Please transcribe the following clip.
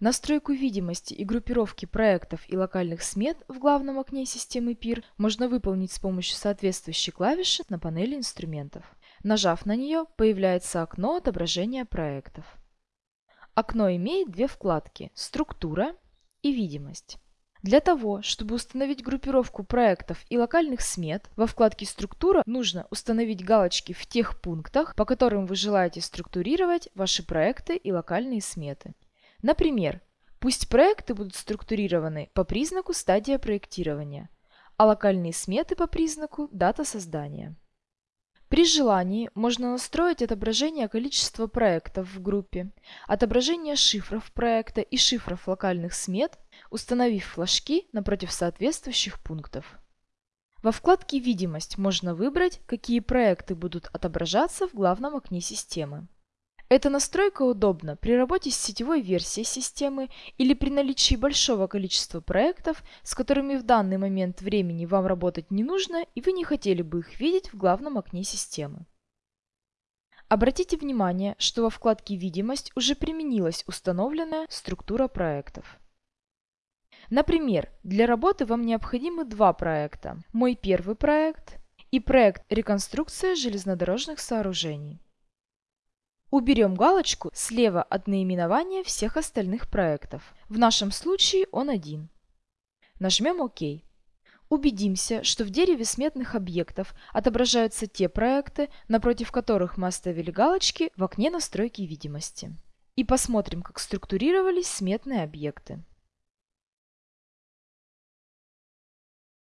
Настройку видимости и группировки проектов и локальных смет в главном окне системы PIR можно выполнить с помощью соответствующей клавиши на панели инструментов. Нажав на нее, появляется окно отображения проектов. Окно имеет две вкладки – «Структура» и «Видимость». Для того, чтобы установить группировку проектов и локальных смет, во вкладке «Структура» нужно установить галочки в тех пунктах, по которым вы желаете структурировать ваши проекты и локальные сметы. Например, пусть проекты будут структурированы по признаку стадия проектирования, а локальные сметы по признаку дата создания. При желании можно настроить отображение количества проектов в группе, отображение шифров проекта и шифров локальных смет, установив флажки напротив соответствующих пунктов. Во вкладке «Видимость» можно выбрать, какие проекты будут отображаться в главном окне системы. Эта настройка удобна при работе с сетевой версией системы или при наличии большого количества проектов, с которыми в данный момент времени вам работать не нужно и вы не хотели бы их видеть в главном окне системы. Обратите внимание, что во вкладке «Видимость» уже применилась установленная структура проектов. Например, для работы вам необходимы два проекта. Мой первый проект и проект «Реконструкция железнодорожных сооружений». Уберем галочку слева от наименования всех остальных проектов. В нашем случае он один. Нажмем ОК. Убедимся, что в дереве сметных объектов отображаются те проекты, напротив которых мы оставили галочки в окне настройки видимости. И посмотрим, как структурировались сметные объекты.